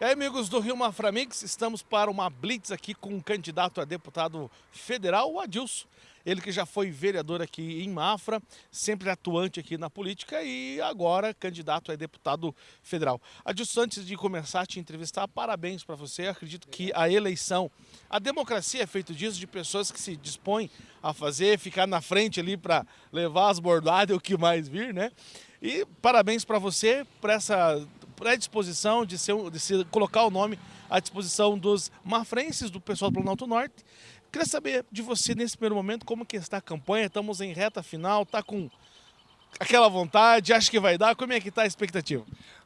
E aí, amigos do Rio Maframix, estamos para uma blitz aqui com um candidato a deputado federal, o Adilson. Ele que já foi vereador aqui em Mafra, sempre atuante aqui na política e agora candidato a deputado federal. Adilson, antes de começar a te entrevistar, parabéns para você. acredito que a eleição, a democracia é feita disso, de pessoas que se dispõem a fazer, ficar na frente ali para levar as bordadas e o que mais vir, né? E parabéns para você por essa predisposição de, ser, de se colocar o nome à disposição dos mafrenses, do pessoal do Planalto Norte. Queria saber de você nesse primeiro momento como que está a campanha, estamos em reta final, está com aquela vontade, acha que vai dar, como é que está a expectativa?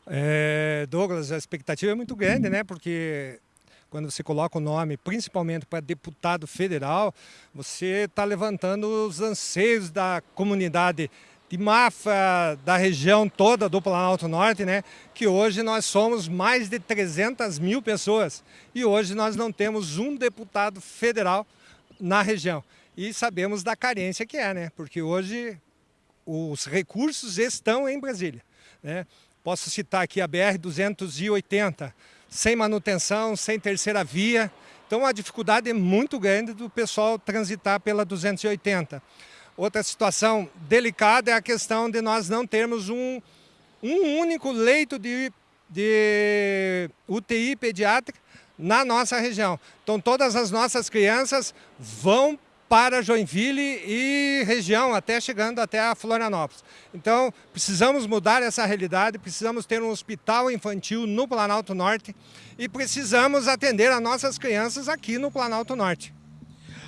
É, Douglas, a expectativa é muito grande, né? Porque quando você coloca o nome, principalmente para deputado federal, você está levantando os anseios da comunidade de Mafra, da região toda do Planalto Norte, né? que hoje nós somos mais de 300 mil pessoas e hoje nós não temos um deputado federal na região. E sabemos da carência que é, né? porque hoje os recursos estão em Brasília. Né? Posso citar aqui a BR-280, sem manutenção, sem terceira via, então a dificuldade é muito grande do pessoal transitar pela 280. Outra situação delicada é a questão de nós não termos um, um único leito de, de UTI pediátrica na nossa região. Então todas as nossas crianças vão para Joinville e região, até chegando até a Florianópolis. Então, precisamos mudar essa realidade, precisamos ter um hospital infantil no Planalto Norte e precisamos atender as nossas crianças aqui no Planalto Norte.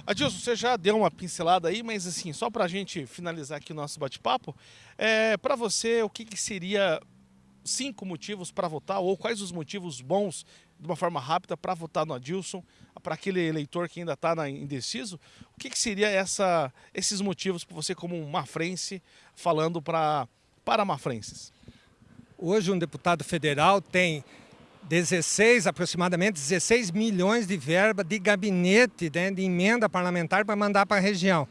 Adilson, você já deu uma pincelada aí, mas assim, só para a gente finalizar aqui o nosso bate-papo, é, para você, o que, que seria cinco motivos para votar, ou quais os motivos bons, de uma forma rápida, para votar no Adilson, para aquele eleitor que ainda está indeciso, o que, que seria essa, esses motivos para você como um mafrense, falando pra, para mafrenses? Hoje um deputado federal tem 16, aproximadamente 16 milhões de verba de gabinete, né, de emenda parlamentar para mandar para a região.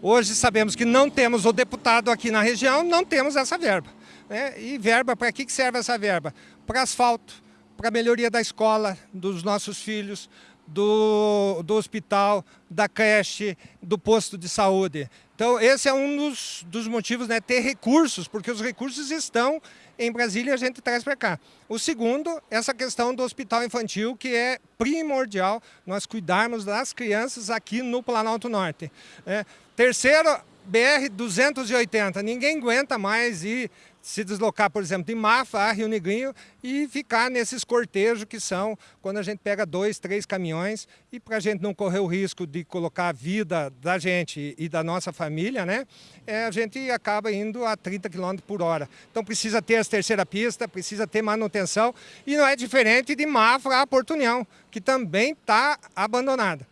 Hoje sabemos que não temos o deputado aqui na região, não temos essa verba. Né? E verba, para que serve essa verba? Para asfalto, para melhoria da escola dos nossos filhos, do, do hospital, da creche, do posto de saúde. Então, esse é um dos, dos motivos, né, ter recursos, porque os recursos estão em Brasília e a gente traz para cá. O segundo, essa questão do hospital infantil, que é primordial nós cuidarmos das crianças aqui no Planalto Norte. É. Terceiro, BR-280, ninguém aguenta mais ir se deslocar, por exemplo, de Mafa a Rio Negrinho e ficar nesses cortejos que são quando a gente pega dois, três caminhões e para a gente não correr o risco de colocar a vida da gente e da nossa família, né, é, a gente acaba indo a 30 km por hora. Então precisa ter as terceira pista, precisa ter manutenção e não é diferente de Mafra a Porto União, que também está abandonada.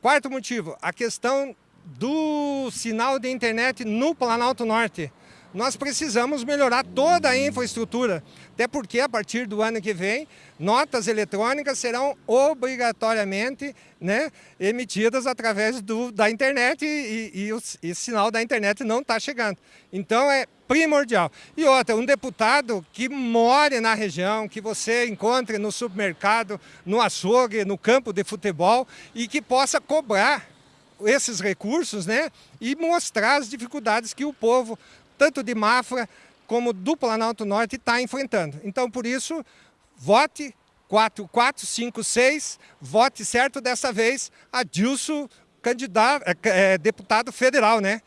Quarto motivo, a questão do sinal de internet no Planalto Norte nós precisamos melhorar toda a infraestrutura, até porque a partir do ano que vem, notas eletrônicas serão obrigatoriamente né, emitidas através do, da internet e, e, o, e o sinal da internet não está chegando. Então é primordial. E outra, um deputado que more na região, que você encontre no supermercado, no açougue, no campo de futebol e que possa cobrar esses recursos né, e mostrar as dificuldades que o povo tanto de Mafra como do Planalto Norte, está enfrentando. Então, por isso, vote 4456, vote certo dessa vez Adilson, candidato, é, é, deputado federal, né?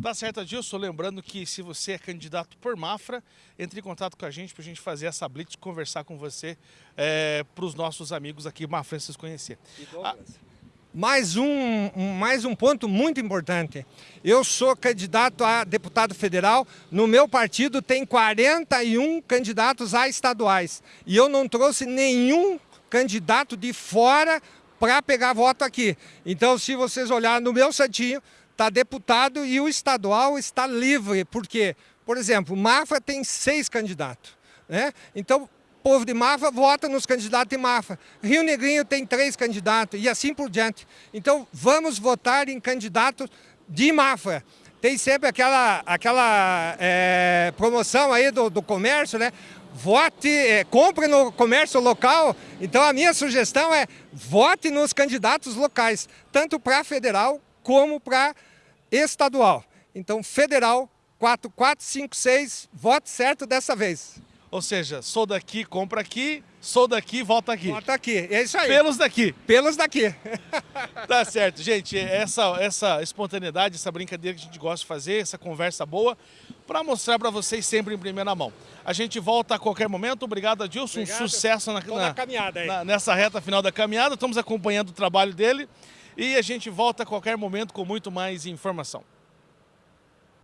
Tá certo, Adilson. Lembrando que se você é candidato por Mafra, entre em contato com a gente para a gente fazer essa blitz, conversar com você, é, para os nossos amigos aqui mafrenses conhecer. E Douglas? Ah, mais um, mais um ponto muito importante. Eu sou candidato a deputado federal, no meu partido tem 41 candidatos a estaduais. E eu não trouxe nenhum candidato de fora para pegar voto aqui. Então, se vocês olharem no meu santinho, está deputado e o estadual está livre. Por quê? Por exemplo, Mafra tem seis candidatos. Né? Então, povo de Mafra vota nos candidatos de Mafra. Rio Negrinho tem três candidatos e assim por diante. Então vamos votar em candidatos de Mafra. Tem sempre aquela, aquela é, promoção aí do, do comércio, né? vote, é, compre no comércio local. Então a minha sugestão é vote nos candidatos locais, tanto para federal como para estadual. Então federal 4456, vote certo dessa vez. Ou seja, sou daqui, compra aqui, sou daqui, volta aqui. Volta aqui, é isso aí. Pelos daqui. Pelos daqui. tá certo, gente. Essa, essa espontaneidade, essa brincadeira que a gente gosta de fazer, essa conversa boa, para mostrar para vocês sempre em primeira mão. A gente volta a qualquer momento. Obrigado, Adilson. Obrigado. Um sucesso na, na, caminhada aí. Na, nessa reta final da caminhada. Estamos acompanhando o trabalho dele e a gente volta a qualquer momento com muito mais informação.